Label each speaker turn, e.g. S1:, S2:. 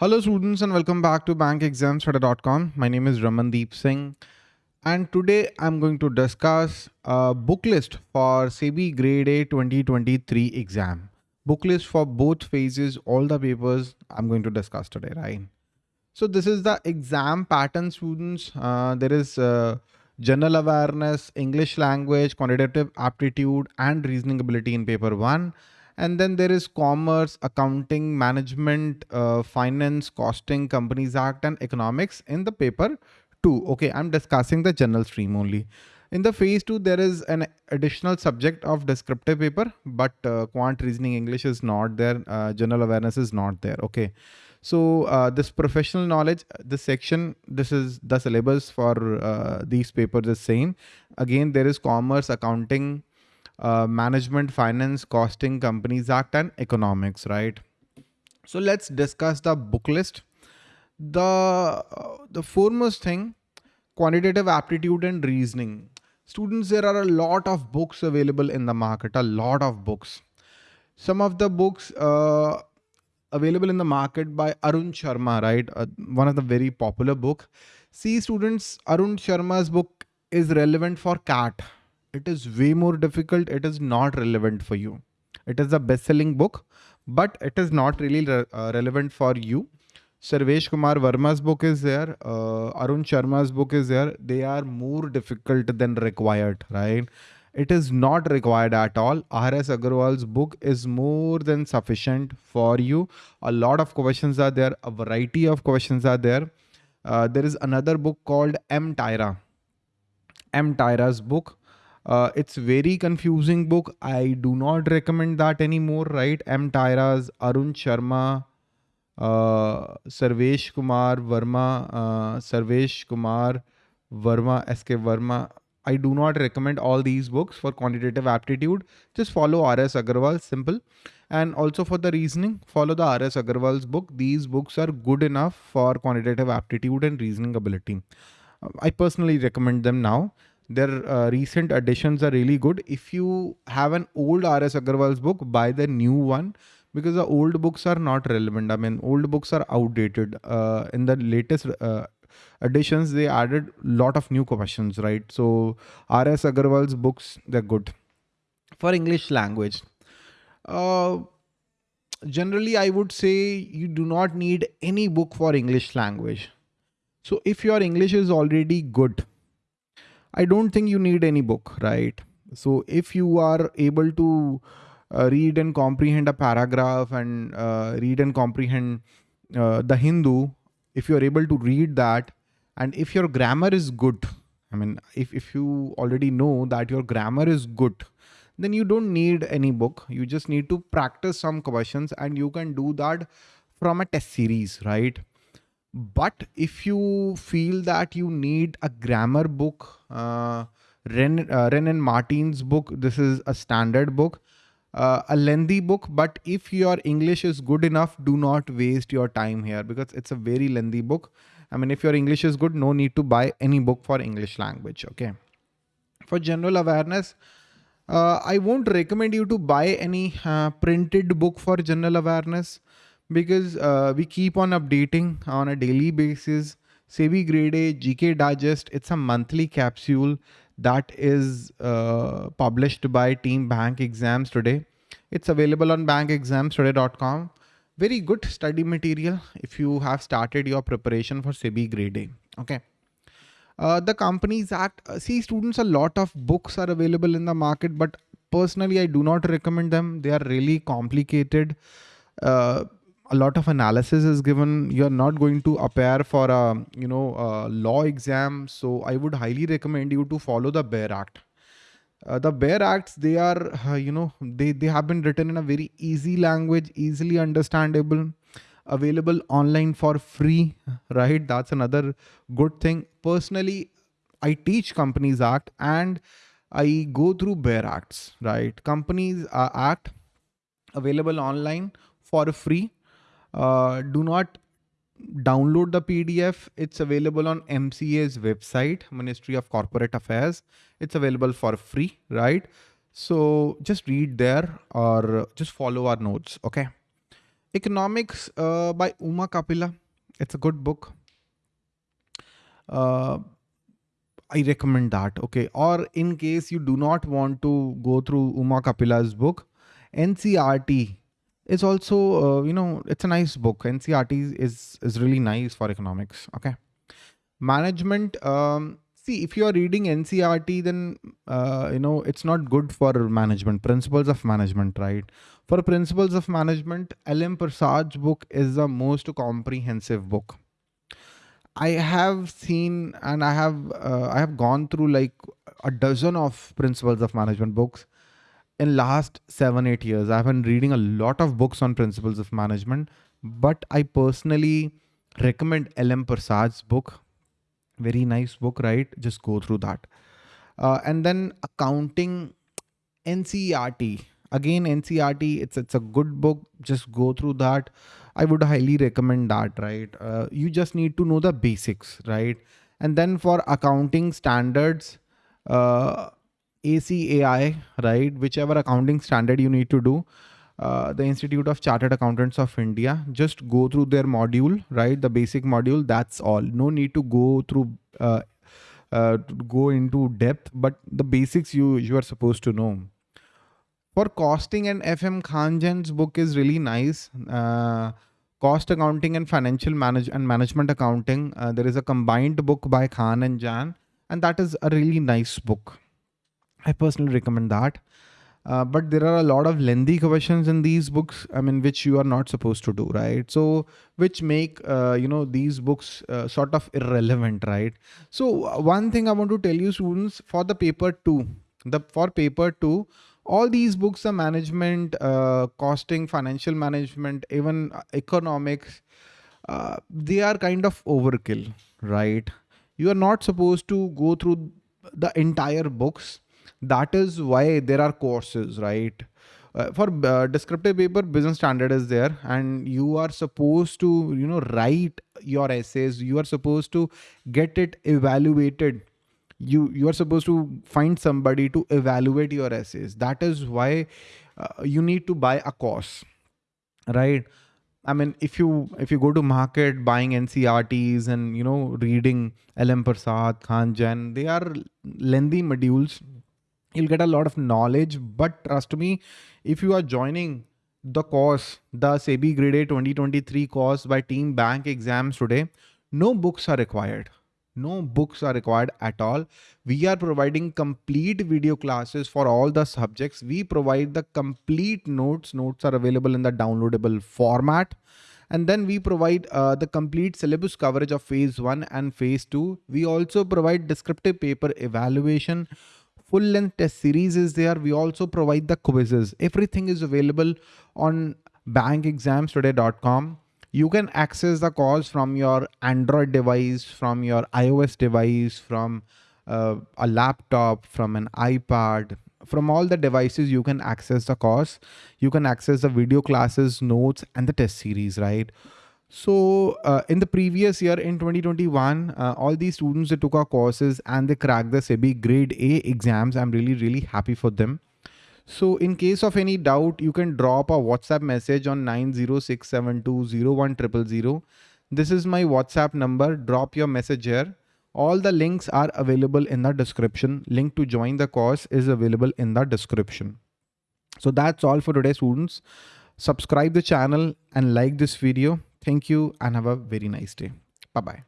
S1: Hello students and welcome back to bankexamstoday.com. My name is Ramandeep Singh and today I'm going to discuss a book list for SEBI Grade A 2023 exam. Book list for both phases, all the papers I'm going to discuss today, right? So this is the exam pattern students. Uh, there is uh, general awareness, English language, quantitative aptitude and reasoning ability in paper one and then there is commerce, accounting, management, uh, finance, costing, companies act and economics in the paper two. Okay, I'm discussing the general stream only. In the phase two, there is an additional subject of descriptive paper, but uh, quant reasoning English is not there. Uh, general awareness is not there. Okay. So uh, this professional knowledge, this section, this is the syllabus for uh, these papers is same. Again, there is commerce, accounting, uh, management, finance, costing, companies act and economics, right? So let's discuss the book list. The, uh, the foremost thing, quantitative aptitude and reasoning. Students, there are a lot of books available in the market, a lot of books. Some of the books uh, available in the market by Arun Sharma, right? Uh, one of the very popular book. See students, Arun Sharma's book is relevant for CAT, it is way more difficult. It is not relevant for you. It is a best-selling book, but it is not really re uh, relevant for you. Sarvesh Kumar Verma's book is there. Uh, Arun Sharma's book is there. They are more difficult than required, right? It is not required at all. R.S. Agarwal's book is more than sufficient for you. A lot of questions are there. A variety of questions are there. Uh, there is another book called M. Tyra. M. Tyra's book uh, it's very confusing book. I do not recommend that anymore, right? M. Tyra's, Arun Sharma, uh, Sarvesh Kumar Verma, uh, Sarvesh Kumar Verma, SK Verma. I do not recommend all these books for quantitative aptitude. Just follow R.S. Agarwal, simple. And also for the reasoning, follow the R.S. Agarwal's book. These books are good enough for quantitative aptitude and reasoning ability. I personally recommend them now. Their uh, recent additions are really good. If you have an old RS Agarwal's book, buy the new one because the old books are not relevant. I mean, old books are outdated. Uh, in the latest uh, additions, they added lot of new questions, right? So RS Agarwal's books, they're good. For English language, uh, generally I would say you do not need any book for English language. So if your English is already good, I don't think you need any book, right? So if you are able to uh, read and comprehend a paragraph and uh, read and comprehend uh, the Hindu, if you're able to read that, and if your grammar is good, I mean, if, if you already know that your grammar is good, then you don't need any book. You just need to practice some questions and you can do that from a test series, right? But if you feel that you need a grammar book, uh, Wren, uh, Wren and Martin's book, this is a standard book, uh, a lengthy book. But if your English is good enough, do not waste your time here because it's a very lengthy book. I mean, if your English is good, no need to buy any book for English language. Okay. For general awareness, uh, I won't recommend you to buy any uh, printed book for general awareness because uh, we keep on updating on a daily basis. SEBI Grade A GK Digest, it's a monthly capsule that is uh, published by Team Bank Exams Today. It's available on bankexamstoday.com. Very good study material if you have started your preparation for SEBI Grade A. Okay. Uh, the Companies Act, uh, see students, a lot of books are available in the market, but personally, I do not recommend them. They are really complicated. Uh, a lot of analysis is given. You're not going to appear for a you know a law exam, so I would highly recommend you to follow the Bare Act. Uh, the Bare Acts, they are uh, you know they they have been written in a very easy language, easily understandable, available online for free. Right, that's another good thing. Personally, I teach Companies Act and I go through Bare Acts. Right, Companies uh, Act available online for free uh, do not download the PDF. It's available on MCA's website, Ministry of Corporate Affairs. It's available for free, right? So just read there or just follow our notes. Okay. Economics uh, by Uma Kapila. It's a good book. Uh, I recommend that. Okay. Or in case you do not want to go through Uma Kapila's book, NCERT is also, uh, you know, it's a nice book. NCERT is, is really nice for economics. Okay. Management. Um, see, if you are reading NCERT, then, uh, you know, it's not good for management, principles of management, right? For principles of management, L.M. Prasad's book is the most comprehensive book I have seen and I have uh, I have gone through like a dozen of principles of management books in last seven eight years. I've been reading a lot of books on principles of management, but I personally recommend L.M. Prasad's book. Very nice book, right? Just go through that. Uh, and then accounting NCERT. Again, NCERT, it's it's a good book. Just go through that. I would highly recommend that, right? Uh, you just need to know the basics, right? And then for accounting standards, uh, ICAI, right? Whichever accounting standard you need to do, uh, the Institute of Chartered Accountants of India, just go through their module, right? The basic module, that's all. No need to go through, uh, uh, go into depth, but the basics you, you are supposed to know. For costing and FM Khan Jain's book is really nice. Uh, cost accounting and financial manage and management accounting. Uh, there is a combined book by Khan and Jain, and that is a really nice book. I personally recommend that. Uh, but there are a lot of lengthy questions in these books i mean which you are not supposed to do right so which make uh, you know these books uh, sort of irrelevant right so uh, one thing i want to tell you students for the paper 2 the for paper 2 all these books are management, uh, costing, financial management, even uh, economics. They are kind of overkill, right? You are not supposed to go through the entire books. That is why there are courses, right? Uh, for uh, descriptive paper, business standard is there, and you are supposed to, you know, write your essays. You are supposed to get it evaluated you you are supposed to find somebody to evaluate your essays that is why uh, you need to buy a course right i mean if you if you go to market buying ncrts and you know reading lm prasad khan jain they are lengthy modules you'll get a lot of knowledge but trust me if you are joining the course the sebi grade a 2023 course by team bank exams today no books are required no books are required at all. We are providing complete video classes for all the subjects. We provide the complete notes. Notes are available in the downloadable format. And then we provide uh, the complete syllabus coverage of phase one and phase two. We also provide descriptive paper evaluation. Full length test series is there. We also provide the quizzes. Everything is available on bankexamstoday.com you can access the calls from your Android device, from your iOS device, from uh, a laptop, from an iPad, from all the devices you can access the course. You can access the video classes, notes, and the test series, right? So uh, in the previous year in 2021, uh, all these students that took our courses and they cracked the SEBI grade A exams. I'm really, really happy for them. So in case of any doubt, you can drop a WhatsApp message on 906720100. This is my WhatsApp number. Drop your message here. All the links are available in the description. Link to join the course is available in the description. So that's all for today, students. Subscribe the channel and like this video. Thank you and have a very nice day. Bye-bye.